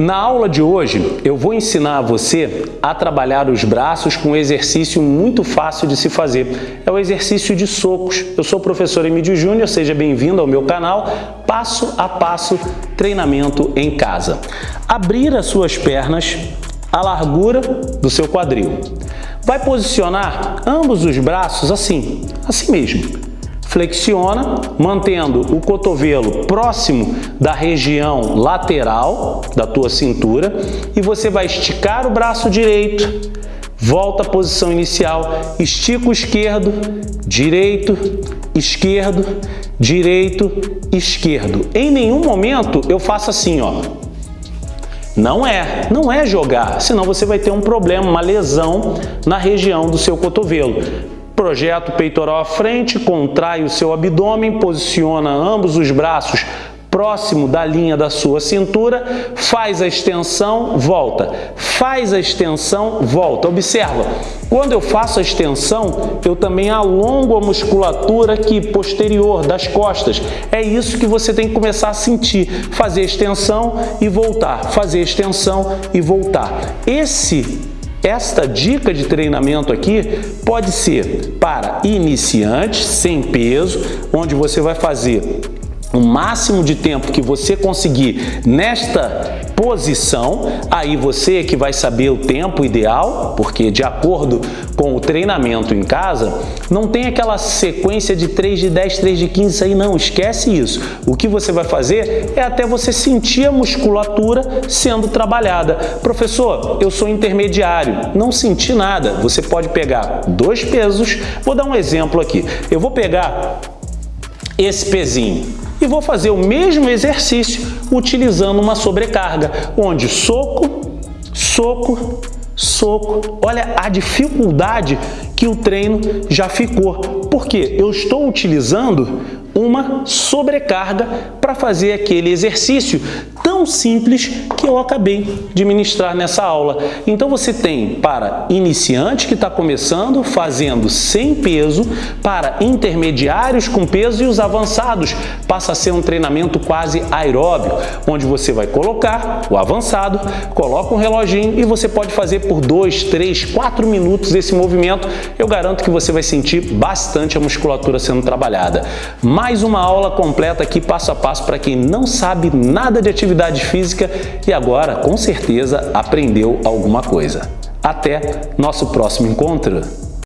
Na aula de hoje, eu vou ensinar você a trabalhar os braços com um exercício muito fácil de se fazer. É o exercício de socos. Eu sou o professor Emílio Júnior, seja bem-vindo ao meu canal Passo a Passo Treinamento em Casa. Abrir as suas pernas à largura do seu quadril. Vai posicionar ambos os braços assim, assim mesmo flexiona, mantendo o cotovelo próximo da região lateral da tua cintura e você vai esticar o braço direito, volta à posição inicial, estica o esquerdo, direito, esquerdo, direito, esquerdo. Em nenhum momento eu faço assim, ó. Não é, não é jogar, senão você vai ter um problema, uma lesão na região do seu cotovelo. Projeta o peitoral à frente, contrai o seu abdômen, posiciona ambos os braços próximo da linha da sua cintura, faz a extensão, volta. Faz a extensão, volta. Observa, quando eu faço a extensão, eu também alongo a musculatura aqui posterior das costas. É isso que você tem que começar a sentir. Fazer extensão e voltar. Fazer extensão e voltar. Esse esta dica de treinamento aqui pode ser para iniciantes, sem peso, onde você vai fazer o máximo de tempo que você conseguir nesta posição, aí você que vai saber o tempo ideal, porque de acordo com o treinamento em casa, não tem aquela sequência de 3 de 10, 3 de 15 aí não, esquece isso. O que você vai fazer é até você sentir a musculatura sendo trabalhada. Professor, eu sou intermediário, não senti nada. Você pode pegar dois pesos, vou dar um exemplo aqui. Eu vou pegar esse pezinho e vou fazer o mesmo exercício utilizando uma sobrecarga, onde soco, soco, soco. Olha a dificuldade que o treino já ficou. Porque eu estou utilizando uma sobrecarga para fazer aquele exercício tão simples que eu acabei de ministrar nessa aula. Então você tem para iniciante que está começando fazendo sem peso, para intermediários com peso e os avançados passa a ser um treinamento quase aeróbio, onde você vai colocar o avançado, coloca um reloginho e você pode fazer por 2, 3, 4 minutos esse movimento. Eu garanto que você vai sentir bastante a musculatura sendo trabalhada. Mais uma aula completa aqui passo a passo para quem não sabe nada de atividade física e agora com certeza aprendeu alguma coisa. Até nosso próximo encontro!